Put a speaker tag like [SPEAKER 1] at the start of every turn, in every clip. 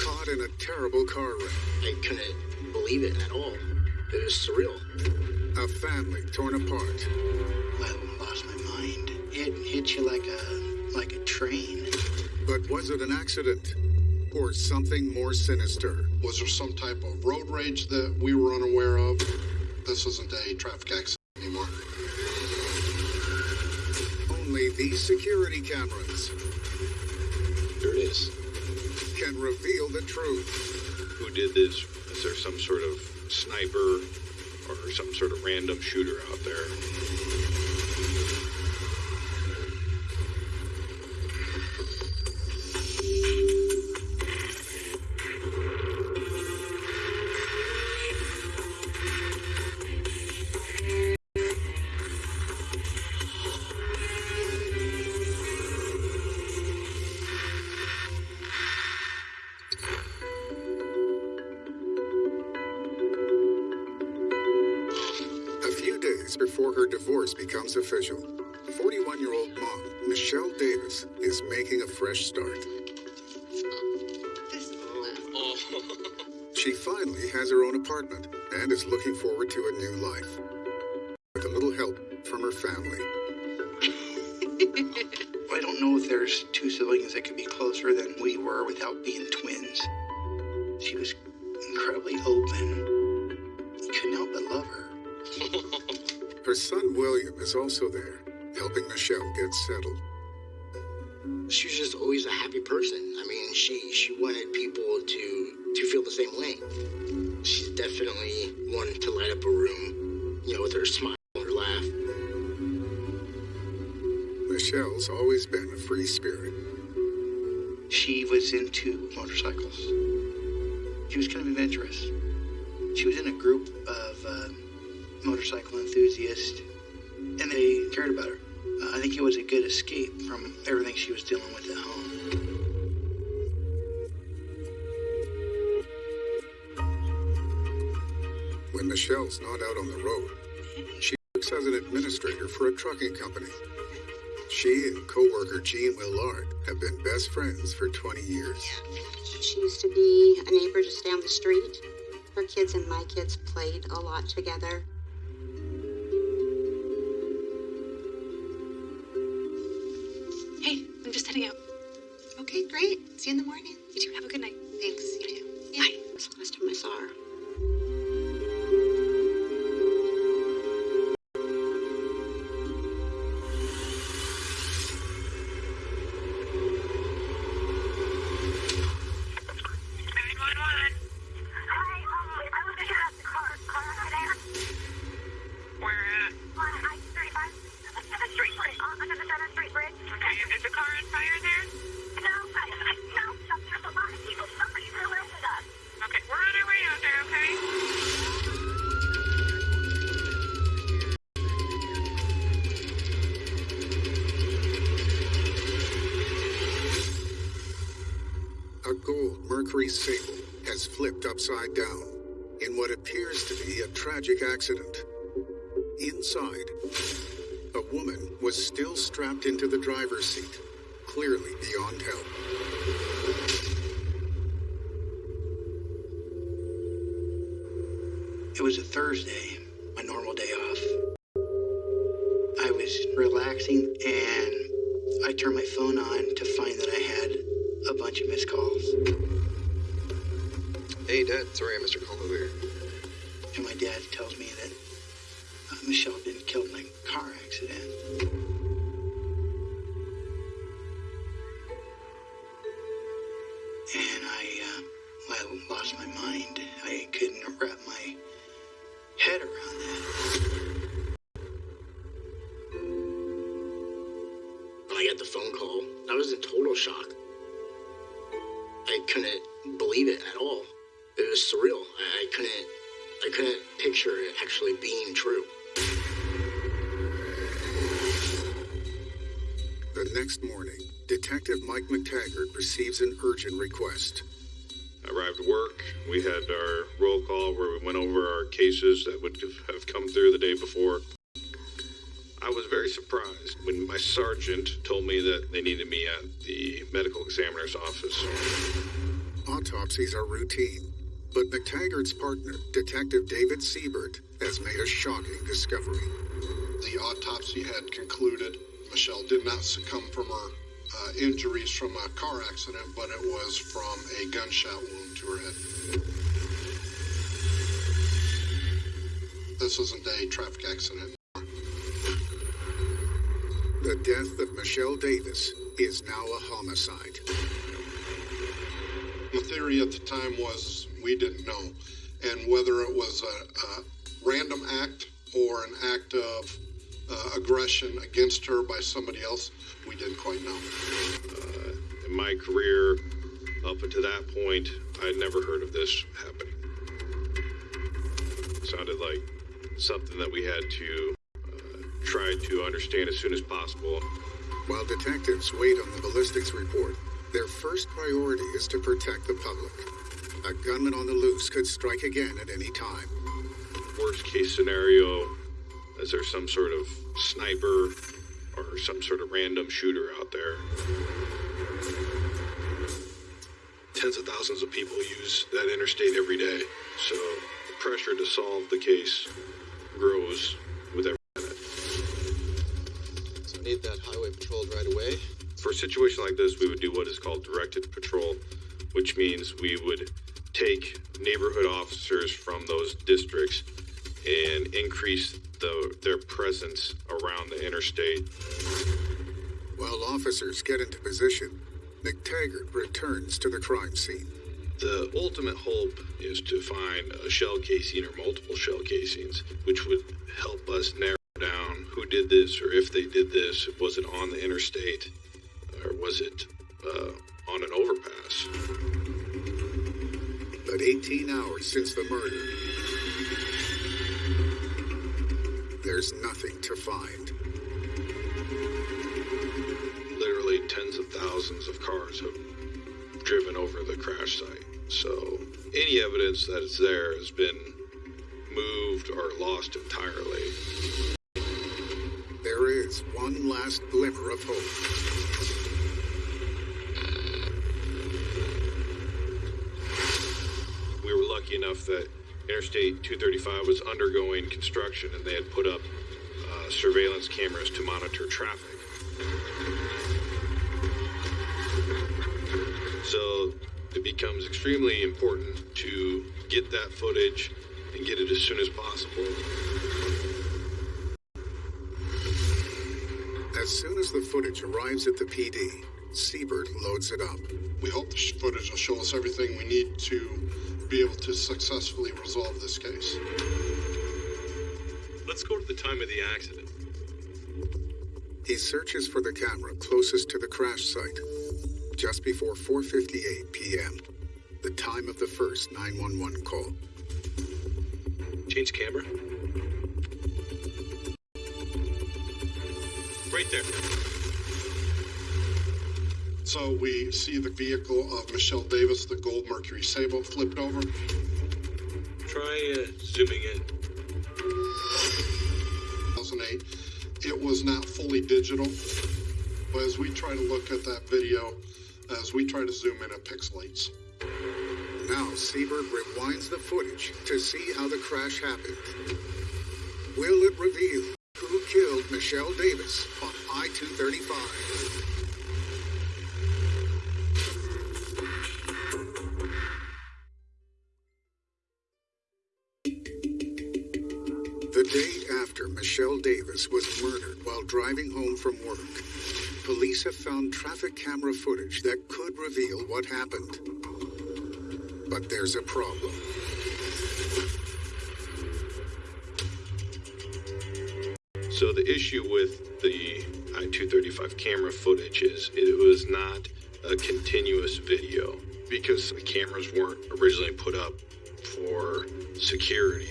[SPEAKER 1] caught in a terrible car wreck.
[SPEAKER 2] I couldn't believe it at all. It is surreal.
[SPEAKER 1] A family torn apart.
[SPEAKER 3] I lost my mind. It hit you like a like a train.
[SPEAKER 1] But was it an accident? Or something more sinister?
[SPEAKER 4] Was there some type of road rage that we were unaware of? This isn't a traffic accident anymore.
[SPEAKER 1] Only these security cameras
[SPEAKER 5] There it is.
[SPEAKER 1] Can reveal the truth.
[SPEAKER 5] Who did this? Is there some sort of sniper or some sort of random shooter out there?
[SPEAKER 1] Divorce becomes official, 41 year old mom, Michelle Davis, is making a fresh start. She finally has her own apartment and is looking forward to a new life. With a little help from her family.
[SPEAKER 3] I don't know if there's two siblings that could be closer than we were without being twins. She was incredibly open. Her
[SPEAKER 1] son William is also there, helping Michelle get settled.
[SPEAKER 2] She was just always a happy person. I mean, she she wanted people to to feel the same way. She's definitely one to light up a room, you know, with her smile and her laugh.
[SPEAKER 1] Michelle's always been a free spirit.
[SPEAKER 3] She was into motorcycles. She was kind of adventurous. She was in a group of uh, motorcycle enthusiast, and they cared about her. Uh, I think it was a good escape from everything she was dealing with at home.
[SPEAKER 1] When Michelle's not out on the road, she works as an administrator for a trucking company. She and coworker Jean Willard have been best friends for 20 years.
[SPEAKER 6] She used to be a neighbor just down the street. Her kids and my kids played a lot together. In the morning.
[SPEAKER 1] Still strapped into the driver's seat, clearly beyond help.
[SPEAKER 3] It was a Thursday, my normal day off. I was relaxing and I turned my phone on to find that I had a bunch of missed calls.
[SPEAKER 5] Hey, Dad. Sorry I missed your call earlier.
[SPEAKER 1] McTaggart receives an urgent request.
[SPEAKER 5] Arrived at work. We had our roll call where we went over our cases that would have come through the day before. I was very surprised when my sergeant told me that they needed me at the medical examiner's office.
[SPEAKER 1] Autopsies are routine, but McTaggart's partner, Detective David Siebert, has made a shocking discovery.
[SPEAKER 4] The autopsy had concluded Michelle did not succumb from her uh, injuries from a car accident, but it was from a gunshot wound to her head. This isn't a traffic accident.
[SPEAKER 1] The death of Michelle Davis is now a homicide.
[SPEAKER 4] The theory at the time was we didn't know, and whether it was a, a random act or an act of uh, aggression against her by somebody else, we didn't quite know.
[SPEAKER 5] In my career, up until that point, I'd never heard of this happening. It sounded like something that we had to uh, try to understand as soon as possible.
[SPEAKER 1] While detectives wait on the ballistics report, their first priority is to protect the public. A gunman on the loose could strike again at any time.
[SPEAKER 5] Worst case scenario, is there some sort of sniper or some sort of random shooter out there? Tens of thousands of people use that interstate every day, so the pressure to solve the case grows with every minute.
[SPEAKER 7] So I need that highway patrolled right away.
[SPEAKER 5] For a situation like this, we would do what is called directed patrol, which means we would take neighborhood officers from those districts and increase the, their presence around the interstate.
[SPEAKER 1] While officers get into position, McTaggart returns to the crime scene.
[SPEAKER 5] The ultimate hope is to find a shell casing or multiple shell casings, which would help us narrow down who did this or if they did this. Was it on the interstate or was it uh, on an overpass?
[SPEAKER 1] But 18 hours since the murder, there's nothing to find.
[SPEAKER 5] Literally tens of thousands of cars have driven over the crash site. So any evidence that is there has been moved or lost entirely.
[SPEAKER 1] There is one last glimmer of hope.
[SPEAKER 5] we were lucky enough that Interstate 235 was undergoing construction and they had put up uh, surveillance cameras to monitor traffic. So it becomes extremely important to get that footage and get it as soon as possible.
[SPEAKER 1] As soon as the footage arrives at the PD, Siebert loads it up.
[SPEAKER 4] We hope the footage will show us everything we need to be able to successfully resolve this case.
[SPEAKER 5] Let's go to the time of the accident.
[SPEAKER 1] He searches for the camera closest to the crash site, just before 4:58 p.m., the time of the first 911 call.
[SPEAKER 5] Change camera. Right there.
[SPEAKER 4] So we see the vehicle of Michelle Davis, the gold Mercury Sable, flipped over.
[SPEAKER 5] Try uh, zooming in.
[SPEAKER 4] 2008. It was not fully digital, but as we try to look at that video, as we try to zoom in, it pixelates.
[SPEAKER 1] Now Siebert rewinds the footage to see how the crash happened. Will it reveal who killed Michelle Davis on I-235? Davis was murdered while driving home from work, police have found traffic camera footage that could reveal what happened. But there's a problem.
[SPEAKER 5] So the issue with the I-235 camera footage is it was not a continuous video because the cameras weren't originally put up for security.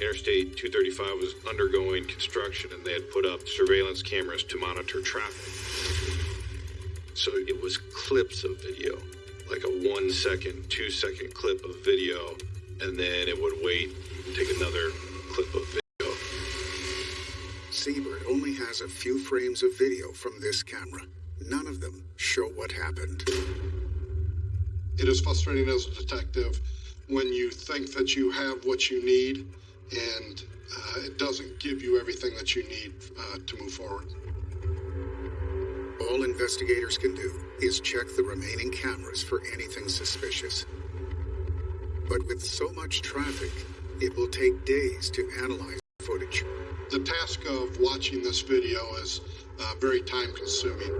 [SPEAKER 5] Interstate 235 was undergoing construction and they had put up surveillance cameras to monitor traffic. So it was clips of video, like a one second, two second clip of video, and then it would wait, take another clip of video.
[SPEAKER 1] Siebert only has a few frames of video from this camera. None of them show what happened.
[SPEAKER 4] it is frustrating as a detective when you think that you have what you need and uh, it doesn't give you everything that you need uh, to move forward.
[SPEAKER 1] All investigators can do is check the remaining cameras for anything suspicious. But with so much traffic, it will take days to analyze footage.
[SPEAKER 4] The task of watching this video is uh, very time consuming.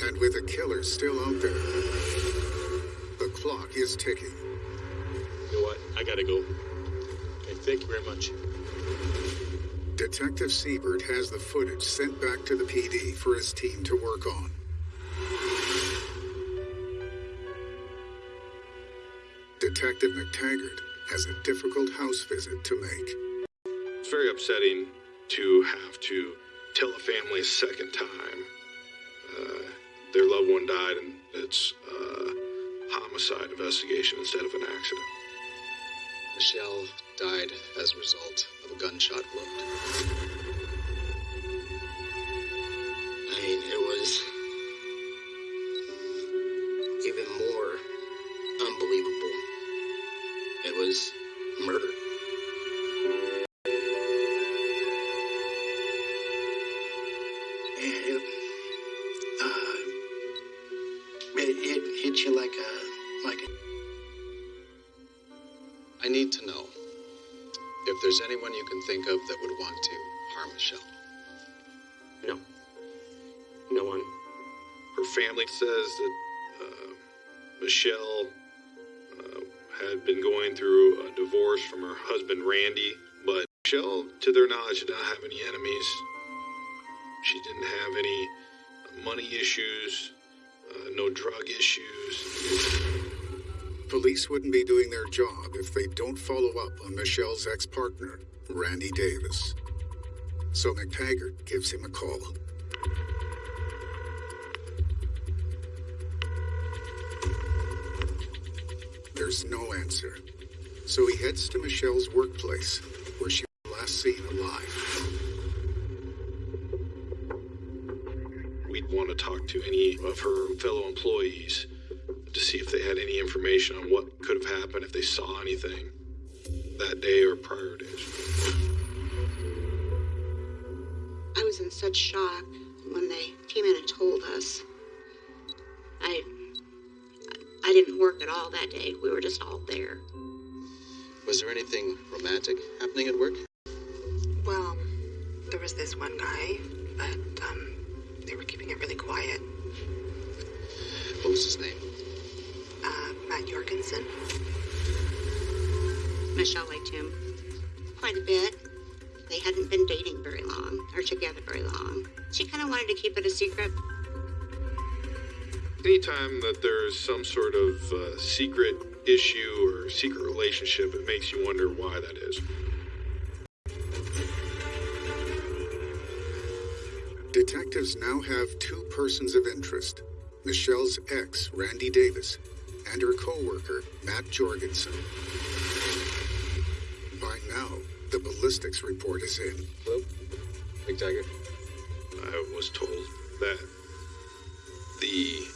[SPEAKER 1] And with a killer still out there, the clock is ticking.
[SPEAKER 8] You know what? I gotta go. Thank you very much.
[SPEAKER 1] Detective Siebert has the footage sent back to the PD for his team to work on. Detective McTaggart has a difficult house visit to make.
[SPEAKER 5] It's very upsetting to have to tell a family a second time uh, their loved one died and it's a homicide investigation instead of an accident.
[SPEAKER 7] Michelle died as a result of a gunshot wound.
[SPEAKER 2] I mean, it was even more unbelievable. It was murder.
[SPEAKER 7] Can think of that would want to harm Michelle.
[SPEAKER 8] No. No one.
[SPEAKER 5] Her family says that uh, Michelle uh, had been going through a divorce from her husband Randy, but Michelle, to their knowledge, did not have any enemies. She didn't have any money issues, uh, no drug issues.
[SPEAKER 1] Police wouldn't be doing their job if they don't follow up on Michelle's ex partner, Randy Davis. So McTaggart gives him a call. There's no answer. So he heads to Michelle's workplace, where she was last seen alive.
[SPEAKER 5] We'd want to talk to any of her fellow employees to see if they had any information on what could have happened, if they saw anything that day or prior days.
[SPEAKER 6] Was in such shock when they came in and told us. I I didn't work at all that day. We were just all there.
[SPEAKER 7] Was there anything romantic happening at work?
[SPEAKER 9] Well, there was this one guy, but um, they were keeping it really quiet.
[SPEAKER 7] What was his name?
[SPEAKER 9] Uh, Matt Jorgensen.
[SPEAKER 6] Michelle liked him quite a bit. They hadn't been dating very long or together very long. She kind of wanted to keep it a secret.
[SPEAKER 5] Anytime that there's some sort of uh, secret issue or secret relationship, it makes you wonder why that is.
[SPEAKER 1] Detectives now have two persons of interest Michelle's ex, Randy Davis, and her co worker, Matt Jorgensen. By now, the ballistics report is in.
[SPEAKER 7] Hello? McTaggart?
[SPEAKER 5] I was told that the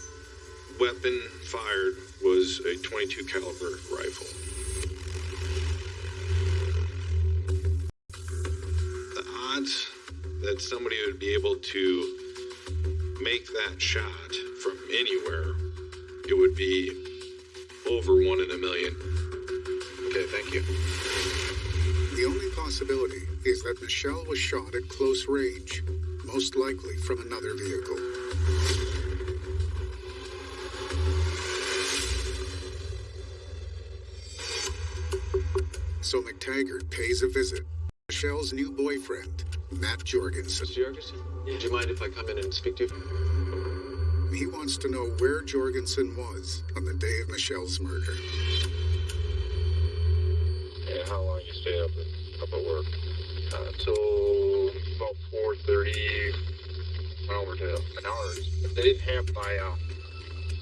[SPEAKER 5] weapon fired was a 22 caliber rifle. The odds that somebody would be able to make that shot from anywhere, it would be over one in a million.
[SPEAKER 7] Okay, thank you.
[SPEAKER 1] The only possibility is that Michelle was shot at close range, most likely from another vehicle. So McTaggart pays a visit. Michelle's new boyfriend, Matt Jorgensen.
[SPEAKER 7] Mr. Jorgensen? Would you mind if I come in and speak to you?
[SPEAKER 1] He wants to know where Jorgensen was on the day of Michelle's murder.
[SPEAKER 10] And how long you stay up at, up at work? Uh, until about 4.30, went over to an hour. If they didn't have my, uh,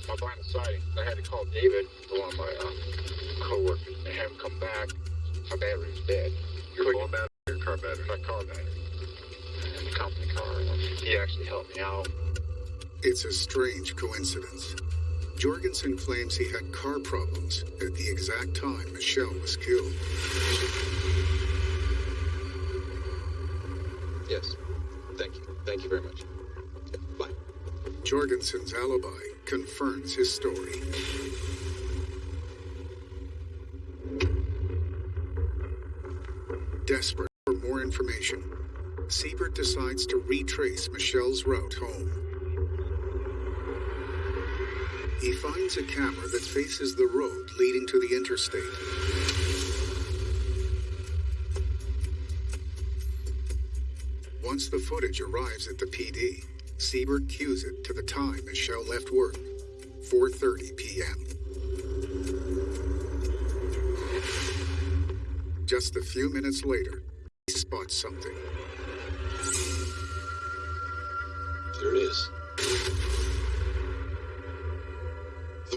[SPEAKER 10] my blind sighting, I had to call David, one of my uh, co-workers, and have him come back. My battery was dead. Your phone battery or car battery? My car battery. And the company car. He actually helped me out.
[SPEAKER 1] It's a strange coincidence. Jorgensen claims he had car problems at the exact time Michelle was killed.
[SPEAKER 7] Yes. Thank you. Thank you very much. Bye.
[SPEAKER 1] Jorgensen's alibi confirms his story. Desperate for more information, Siebert decides to retrace Michelle's route home. He finds a camera that faces the road leading to the interstate. Once the footage arrives at the PD, Siebert cues it to the time Michelle left work, 4:30 p.m. Just a few minutes later, he spots something.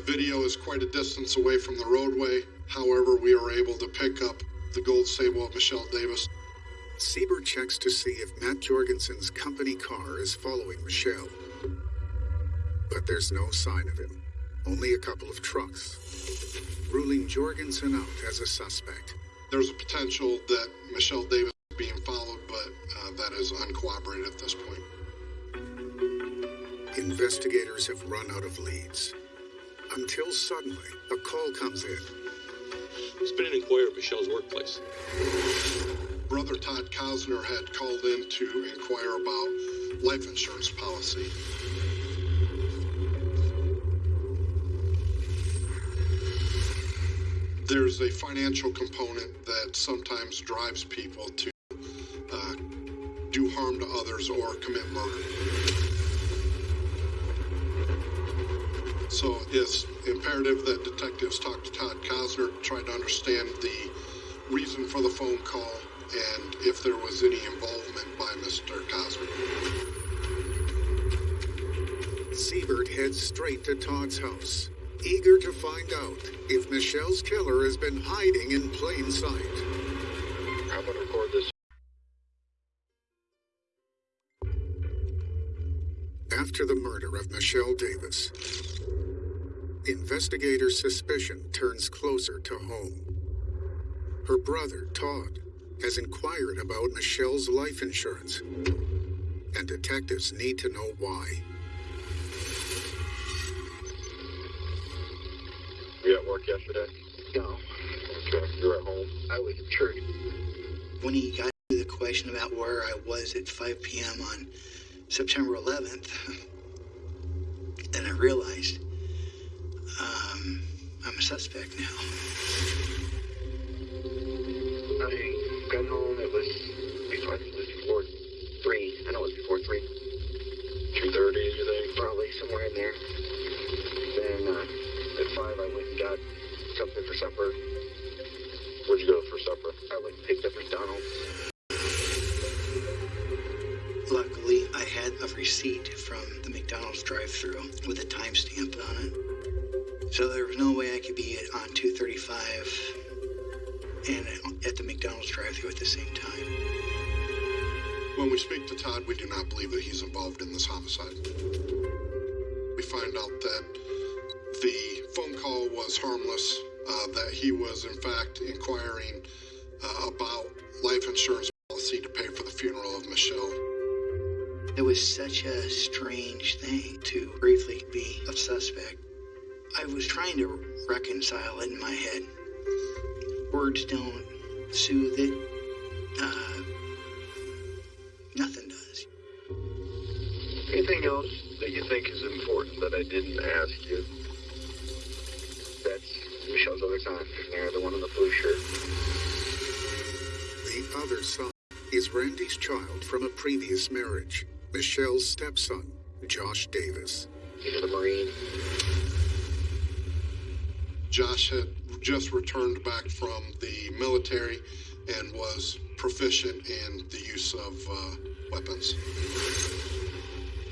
[SPEAKER 4] The video is quite a distance away from the roadway. However, we are able to pick up the gold sable of Michelle Davis.
[SPEAKER 1] Siebert checks to see if Matt Jorgensen's company car is following Michelle. But there's no sign of him, only a couple of trucks, ruling Jorgensen out as a suspect.
[SPEAKER 4] There's a potential that Michelle Davis is being followed, but uh, that is uncorroborated at this point.
[SPEAKER 1] Investigators have run out of leads. Until suddenly, a call comes in.
[SPEAKER 8] It's been an inquiry at Michelle's workplace.
[SPEAKER 4] Brother Todd Kosner had called in to inquire about life insurance policy. There's a financial component that sometimes drives people to uh, do harm to others or commit murder. So it's imperative that detectives talk to Todd Kosner, try to understand the reason for the phone call, and if there was any involvement by Mr. Kosner.
[SPEAKER 1] Siebert heads straight to Todd's house, eager to find out if Michelle's killer has been hiding in plain sight.
[SPEAKER 10] I'm gonna record this.
[SPEAKER 1] After the murder of Michelle Davis, investigators' suspicion turns closer to home. Her brother, Todd, has inquired about Michelle's life insurance, and detectives need to know why.
[SPEAKER 10] You at work yesterday?
[SPEAKER 3] No,
[SPEAKER 10] Okay, you're at home.
[SPEAKER 3] I was at church. When he got to the question about where I was at 5 p.m. on September 11th, then I realized I'm a suspect now.
[SPEAKER 10] I got home. It was before.
[SPEAKER 4] We do not believe that he's involved in this homicide. We find out that the phone call was harmless, uh, that he was, in fact, inquiring uh, about life insurance policy to pay for the funeral of Michelle.
[SPEAKER 3] It was such a strange thing to briefly be a suspect. I was trying to reconcile it in my head. Words don't soothe it. Uh,
[SPEAKER 10] Anything else that you think is important that I didn't ask you? That's Michelle's other son. There, the one in the blue shirt.
[SPEAKER 1] The other son is Randy's child from a previous marriage, Michelle's stepson, Josh Davis.
[SPEAKER 10] He's a Marine.
[SPEAKER 4] Josh had just returned back from the military and was proficient in the use of uh, weapons.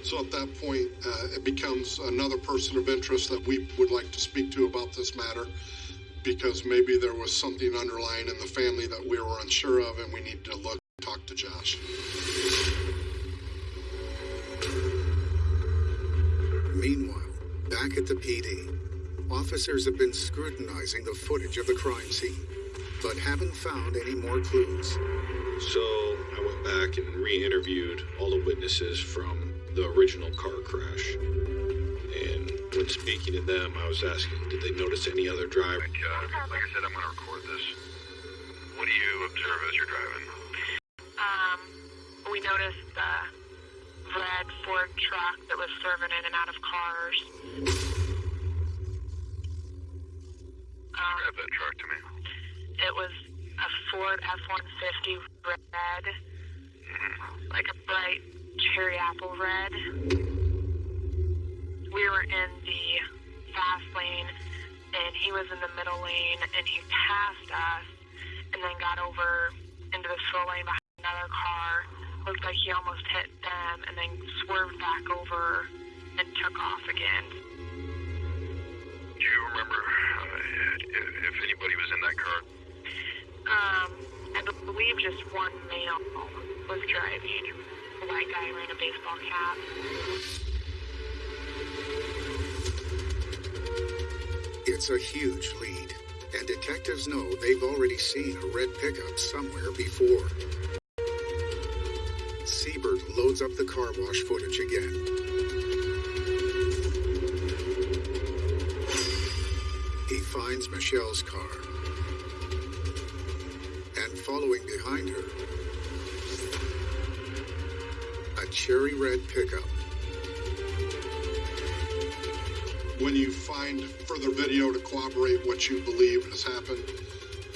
[SPEAKER 4] So at that point, uh, it becomes another person of interest that we would like to speak to about this matter because maybe there was something underlying in the family that we were unsure of and we need to look talk to Josh.
[SPEAKER 1] Meanwhile, back Back at the PD, officers have been scrutinizing the footage of the crime scene, but haven't found any more clues.
[SPEAKER 5] So I went back and re-interviewed all the witnesses from the original car crash. And when speaking to them, I was asking, did they notice any other driver?
[SPEAKER 10] Uh, like I said, I'm going to record this. What do you observe as you're driving?
[SPEAKER 11] Um, we noticed the red Ford truck that was serving in and out of cars. Um,
[SPEAKER 10] that truck to me.
[SPEAKER 11] it was a Ford F-150 red, like a bright cherry apple red. We were in the fast lane, and he was in the middle lane, and he passed us, and then got over into the slow lane behind another car. Looked like he almost hit them, and then swerved back over and took off again.
[SPEAKER 10] Do you remember uh, if, if anybody was in that car?
[SPEAKER 11] Um, I believe just one male was driving. A white guy wearing a baseball cap.
[SPEAKER 1] It's a huge lead, and detectives know they've already seen a red pickup somewhere before. Siebert loads up the car wash footage again. He finds Michelle's car. And following behind her, cherry red pickup.
[SPEAKER 4] When you find further video to corroborate what you believe has happened,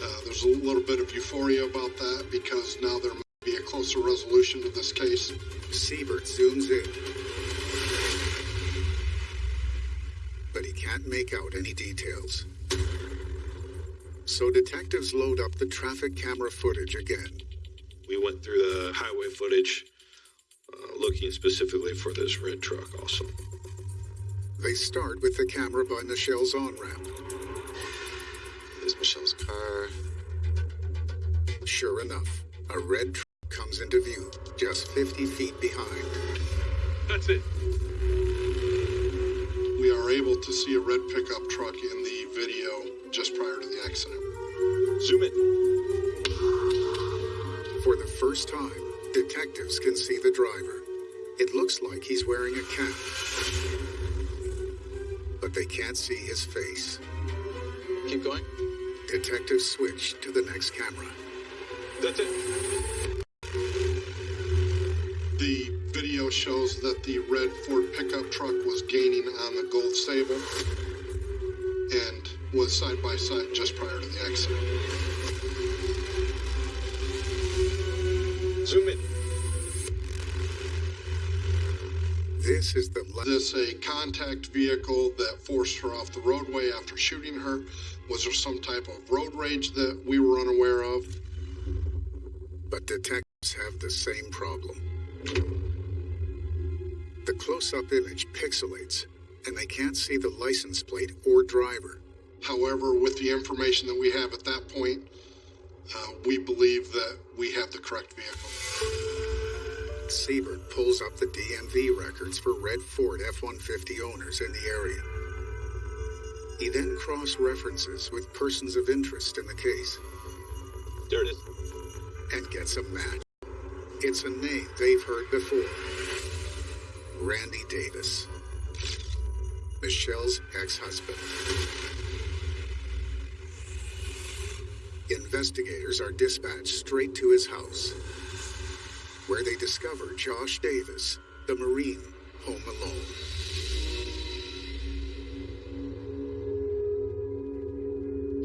[SPEAKER 4] uh, there's a little bit of euphoria about that because now there might be a closer resolution to this case.
[SPEAKER 1] Siebert zooms in. But he can't make out any details. So detectives load up the traffic camera footage again.
[SPEAKER 5] We went through the highway footage, looking specifically for this red truck also.
[SPEAKER 1] They start with the camera by Michelle's on ramp.
[SPEAKER 7] There's Michelle's car.
[SPEAKER 1] Sure enough, a red truck comes into view, just 50 feet behind.
[SPEAKER 8] That's it.
[SPEAKER 4] We are able to see a red pickup truck in the video just prior to the accident.
[SPEAKER 5] Zoom in.
[SPEAKER 1] For the first time, detectives can see the driver. It looks like he's wearing a cap. But they can't see his face.
[SPEAKER 7] Keep going.
[SPEAKER 1] Detectives switch to the next camera.
[SPEAKER 8] That's it.
[SPEAKER 4] The video shows that the red Ford pickup truck was gaining on the Gold Sable and was side by side just prior to the accident.
[SPEAKER 5] Zoom in.
[SPEAKER 1] This is the la-
[SPEAKER 4] this a contact vehicle that forced her off the roadway after shooting her? Was there some type of road rage that we were unaware of?
[SPEAKER 1] but detectives have the same problem. The close-up image pixelates, and they can't see the license plate or driver.
[SPEAKER 4] However, with the information that we have at that point, uh, we believe that we have the correct vehicle.
[SPEAKER 1] Siebert pulls up the DMV records for red Ford F-150 owners in the area. He then cross-references with persons of interest in the case
[SPEAKER 8] There it is.
[SPEAKER 1] and gets a match. It's a name they've heard before. Randy Davis. Michelle's ex-husband. Investigators are dispatched straight to his house, where they discover Josh Davis, the Marine, home alone.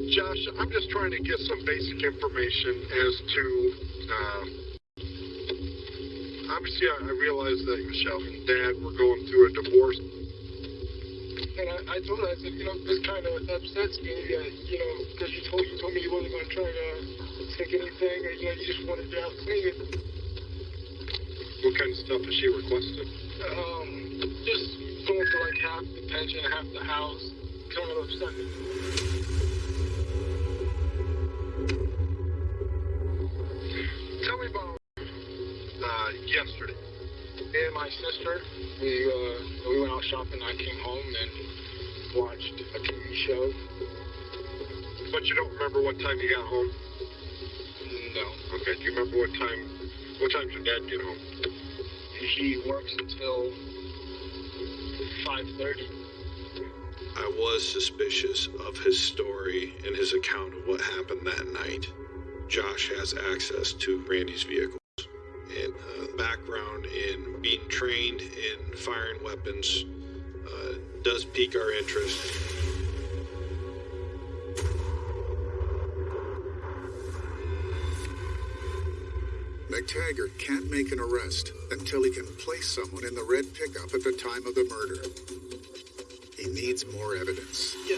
[SPEAKER 4] Josh, I'm just trying to get some basic information as to. Uh, obviously, I, I realize that Michelle and Dad were going through a divorce.
[SPEAKER 12] And I, I told her, I said, you know, this kind of upsets me, uh, you know, because you told you told me you wasn't going to try to take anything, or you know, you just wanted to house clean.
[SPEAKER 4] What kind of stuff has she requested?
[SPEAKER 12] Um, just going for like half the pension, half the house, kind of upset me.
[SPEAKER 4] Tell me about uh, yesterday.
[SPEAKER 12] Me and my sister, we uh, we went out shopping. I came home and watched a TV show.
[SPEAKER 10] But you don't remember what time you got home?
[SPEAKER 12] No.
[SPEAKER 10] Okay, do you remember what time, what time did your dad get home?
[SPEAKER 12] He works until 5.30.
[SPEAKER 5] I was suspicious of his story and his account of what happened that night. Josh has access to Randy's vehicles and uh, background in being trained in firing weapons uh, does pique our interest.
[SPEAKER 1] McTaggart can't make an arrest until he can place someone in the red pickup at the time of the murder. He needs more evidence.
[SPEAKER 3] Yeah.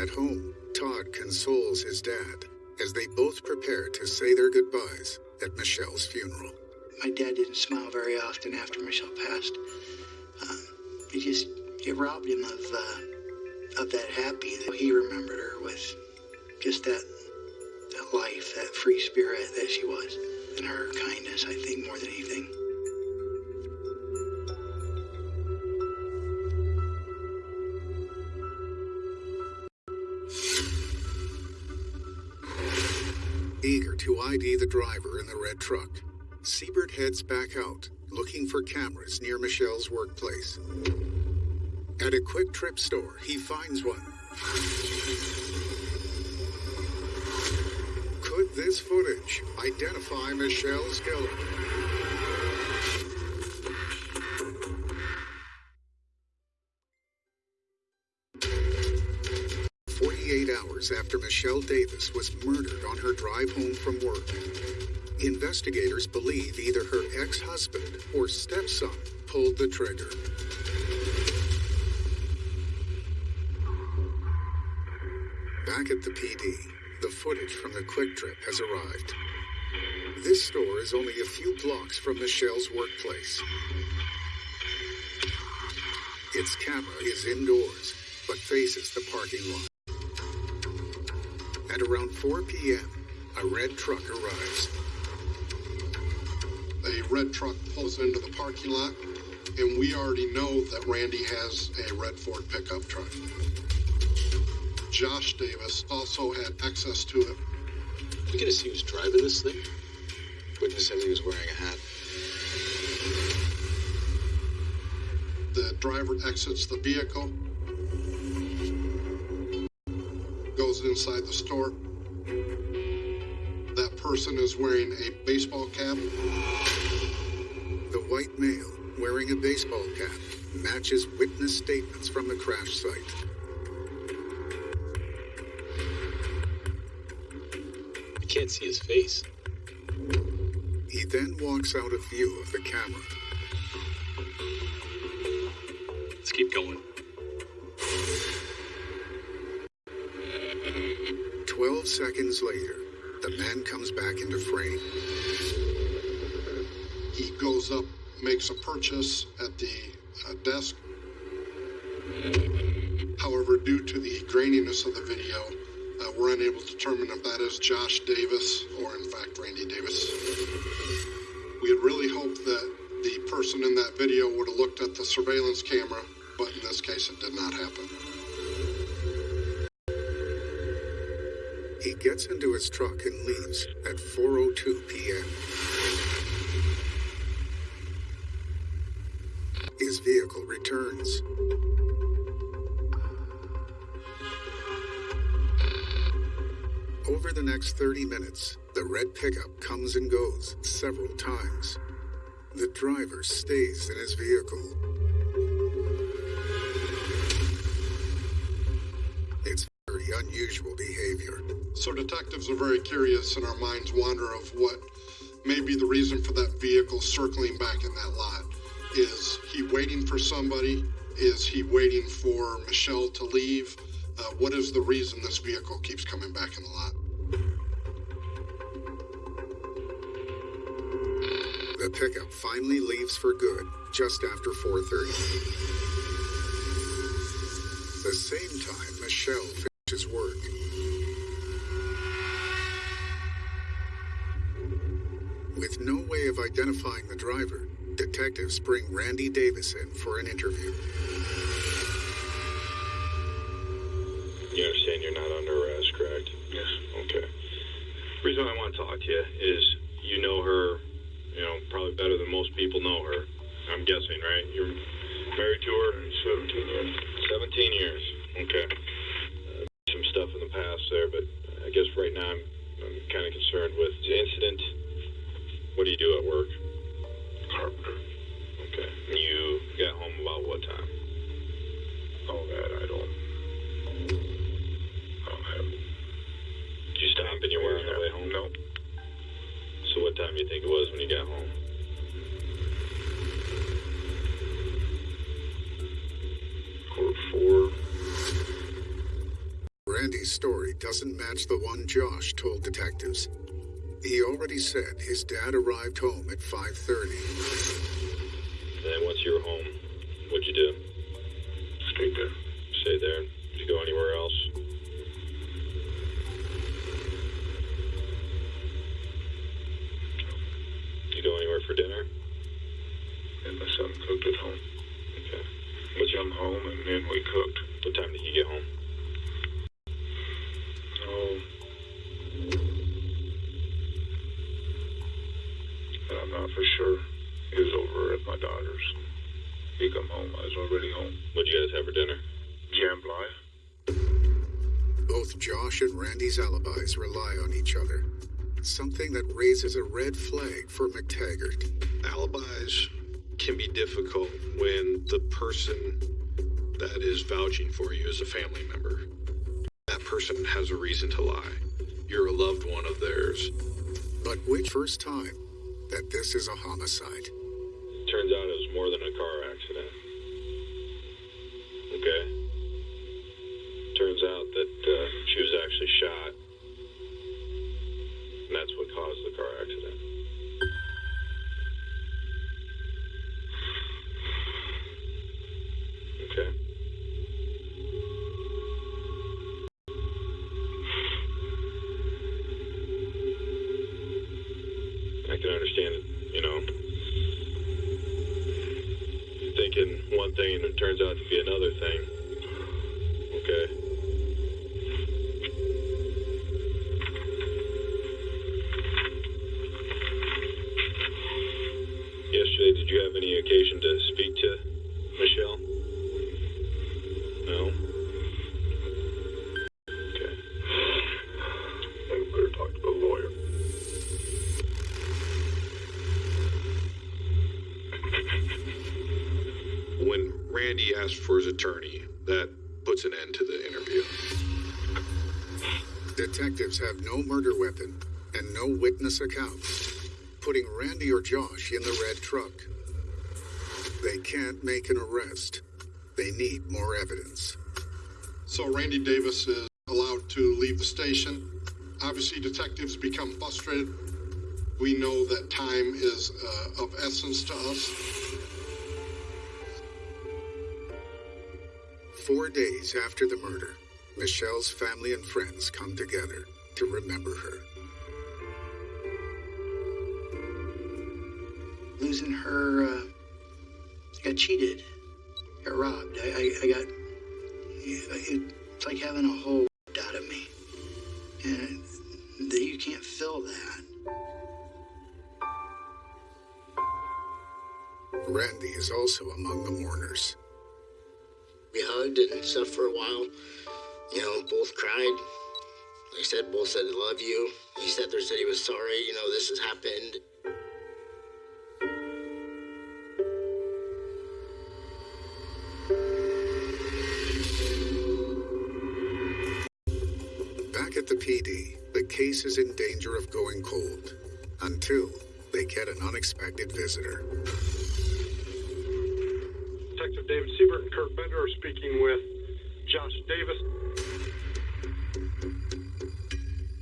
[SPEAKER 1] At home, Todd consoles his dad as they both prepare to say their goodbyes at Michelle's funeral.
[SPEAKER 3] My dad didn't smile very often after Michelle passed. Um, it just it robbed him of uh, that happy that he remembered her with, just that that life, that free spirit that she was, and her kindness. I think more than anything.
[SPEAKER 1] Eager to ID the driver in the red truck, Siebert heads back out, looking for cameras near Michelle's workplace. At a QuikTrip store, he finds one. Could this footage identify Michelle's killer? Forty-eight hours after Michelle Davis was murdered on her drive home from work, investigators believe either her ex-husband or stepson pulled the trigger. Back at the PD, the footage from the QuikTrip has arrived. This store is only a few blocks from Michelle's workplace. Its camera is indoors, but faces the parking lot. At around 4 p.m., a red truck arrives.
[SPEAKER 4] A red truck pulls into the parking lot, and we already know that Randy has a red Ford pickup truck. Josh Davis also had access to it.
[SPEAKER 7] We get to see who's driving this thing. Witness said he was wearing a hat.
[SPEAKER 4] The driver exits the vehicle, goes inside the store. That person is wearing a baseball cap.
[SPEAKER 1] The white male, wearing a baseball cap, matches witness statements from the crash site.
[SPEAKER 7] Can't see his face.
[SPEAKER 1] He then walks out of view of the camera.
[SPEAKER 8] Let's keep going.
[SPEAKER 1] Twelve seconds later, the man comes back into frame.
[SPEAKER 4] He goes up, makes a purchase at the uh, desk. However, due to the graininess of the video, we're unable to determine if that is Josh Davis or, in fact, Randy Davis. We had really hoped that the person in that video would have looked at the surveillance camera, but in this case, it did not happen.
[SPEAKER 1] He gets into his truck and leaves at 4:02 p.m. 30 minutes, the red pickup comes and goes several times. The driver stays in his vehicle. It's very unusual behavior.
[SPEAKER 4] So detectives are very curious and our minds wander of what may be the reason for that vehicle circling back in that lot. Is he waiting for somebody? Is he waiting for Michelle to leave? Uh, what is the reason this vehicle keeps coming back in the lot?
[SPEAKER 1] Pickup finally leaves for good just after 4:30. The same time Michelle finishes work. With no way of identifying the driver, detectives bring Randy Davis in for an interview.
[SPEAKER 5] You understand you're not under arrest, correct? Yes. Okay. reason I want to talk to you is you know her, you know, probably better than most people know her. I'm guessing, right? You're married to her? 17 years. 17 years. Okay. Uh, some stuff in the past there, but I guess right now I'm, I'm kind of concerned with the incident. What do you do at work? Carpenter. Okay. And you got home about what time? Oh, that I don't. I don't have. Did you stop anywhere on the way home? No. So what time do you think it was when you got home?
[SPEAKER 1] Story doesn't match the one Josh told detectives. He already said his dad arrived home at 5:30.
[SPEAKER 5] Then once you were home, what'd you do? Stayed there. Stayed there. Did you go anywhere else? You go anywhere for dinner? And my son cooked at home. Okay. But you come home and then we cooked. What time did he get home? Oh. I'm not for sure. He was over at my daughter's. He come home. I was already home. What'd you guys have for dinner? Jambalaya.
[SPEAKER 1] Both Josh and Randy's alibis rely on each other. Something that raises a red flag for McTaggart.
[SPEAKER 5] Alibis can be difficult when the person that is vouching for you is a family member. That person has a reason to lie. You're a loved one of theirs.
[SPEAKER 1] But which first time that this is a homicide?
[SPEAKER 5] Turns out it was more than a car accident. Okay? Turns out that uh, she was actually shot. And that's what caused the car accident. Did you have any occasion to speak to Michelle? No? Okay. I better talk to the lawyer. When Randy asked for his attorney, that puts an end to the interview.
[SPEAKER 1] Detectives have no murder weapon and no witness account, putting Randy or Josh in the red truck. They can't make an arrest. They need more evidence.
[SPEAKER 4] So Randy Davis is allowed to leave the station. Obviously, detectives become frustrated. We know that time is uh, of essence to us.
[SPEAKER 1] Four days after the murder, Michelle's family and friends come together to remember her.
[SPEAKER 3] Losing her, uh, got cheated, got robbed. I, I, I got, it's like having a hole out of me. And that you can't fill that.
[SPEAKER 1] Randy is also among the mourners.
[SPEAKER 2] We hugged and stuff for a while. You know, both cried. Like I said, both said they love you. He said there said he was sorry. You know, this has happened.
[SPEAKER 1] Danger of going cold until they get an unexpected visitor.
[SPEAKER 12] Detective David Siebert and Kurt Bender are speaking with Josh Davis.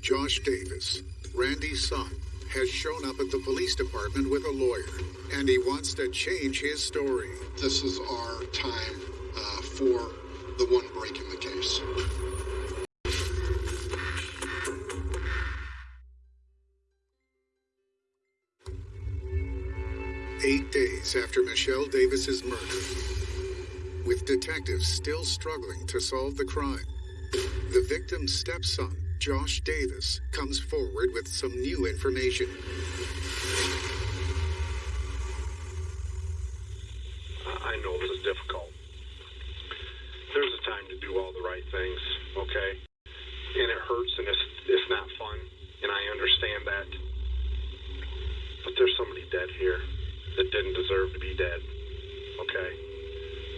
[SPEAKER 1] Josh Davis, Randy's son, has shown up at the police department with a lawyer, and he wants to change his story.
[SPEAKER 4] This is our time uh, for the one
[SPEAKER 1] after Michelle Davis's murder, with detectives still struggling to solve the crime, the victim's stepson, Josh Davis, comes forward with some new information.
[SPEAKER 10] I know this is difficult. There's a time to do all the right things, okay? And it hurts and it's it's not fun, and I understand that. But there's somebody dead here that didn't deserve to be dead. Okay?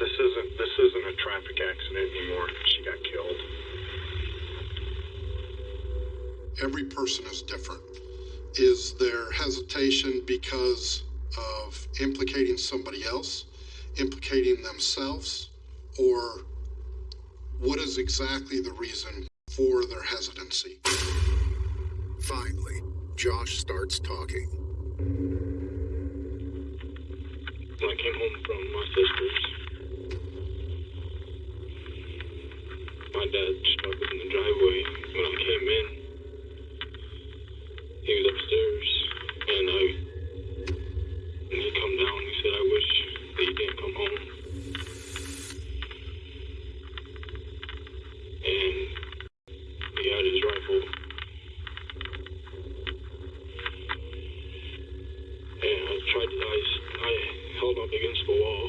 [SPEAKER 10] This isn't this isn't a traffic accident anymore. She got killed.
[SPEAKER 4] Every person is different. Is there hesitation because of implicating somebody else, implicating themselves, or what is exactly the reason for their hesitancy?
[SPEAKER 1] Finally, Josh starts talking.
[SPEAKER 8] When I came home from my sister's, my dad struck in the driveway. When I came in, he was upstairs, and I, and he come down. He said, "I wish that you didn't come home." And he had his rifle, and I tried. To, I, I held up against the wall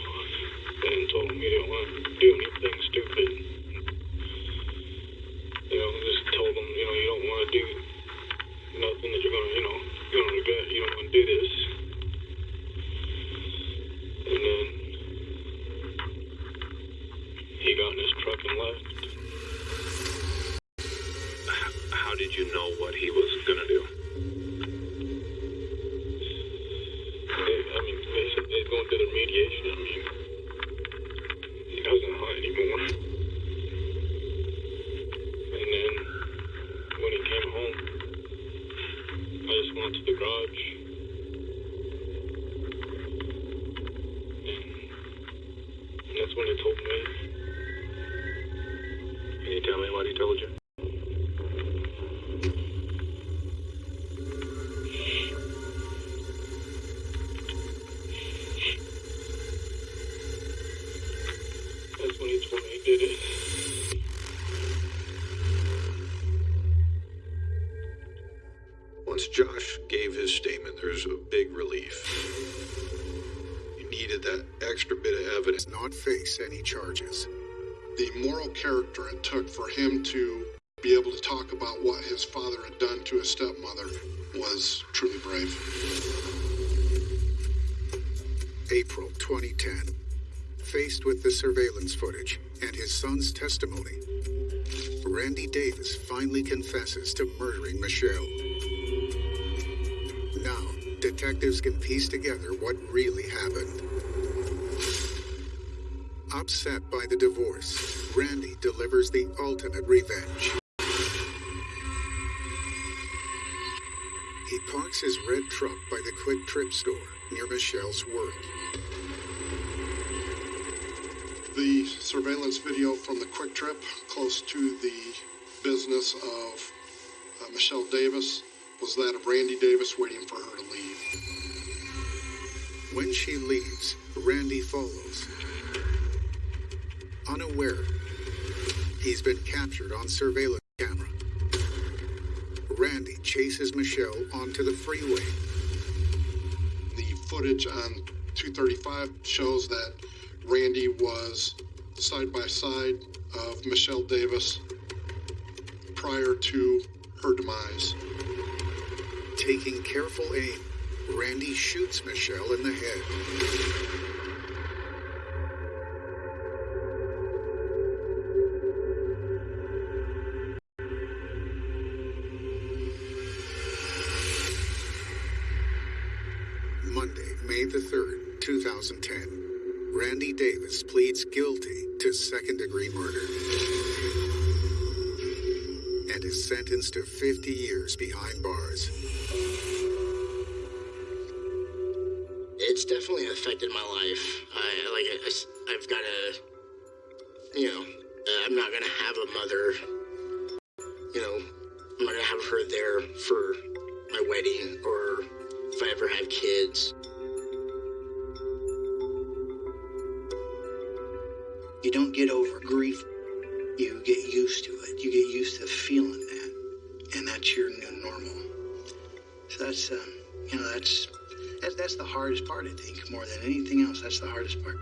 [SPEAKER 5] evidence.
[SPEAKER 1] Not face any charges.
[SPEAKER 4] The moral character it took for him to be able to talk about what his father had done to his stepmother was truly brave.
[SPEAKER 1] April 2010. Faced with the surveillance footage and his son's testimony, Randy Davis finally confesses to murdering Michelle. Now, detectives can piece together what really happened. Upset by the divorce, Randy delivers the ultimate revenge. He parks his red truck by the QuikTrip store near Michelle's work.
[SPEAKER 4] The surveillance video from the QuikTrip close to the business of uh, Michelle Davis was that of Randy Davis waiting for her to leave.
[SPEAKER 1] When she leaves, Randy follows. Unaware, he's been captured on surveillance camera. Randy chases Michelle onto the freeway.
[SPEAKER 4] The footage on 235 shows that Randy was side by side of Michelle Davis prior to her demise.
[SPEAKER 1] Taking careful aim, Randy shoots Michelle in the head. Pleads guilty to second degree murder and is sentenced to 50 years behind bars.
[SPEAKER 2] It's definitely affected my life. I like I, have got to, you know, uh, I'm not gonna have a mother. You know, I'm not gonna have her there for my wedding or if I ever have kids.
[SPEAKER 3] You don't get over grief. You get used to it. You get used to feeling that, and that's your new normal. So that's, um, you know, that's, that's that's the hardest part. I think more than anything else. That's the hardest part.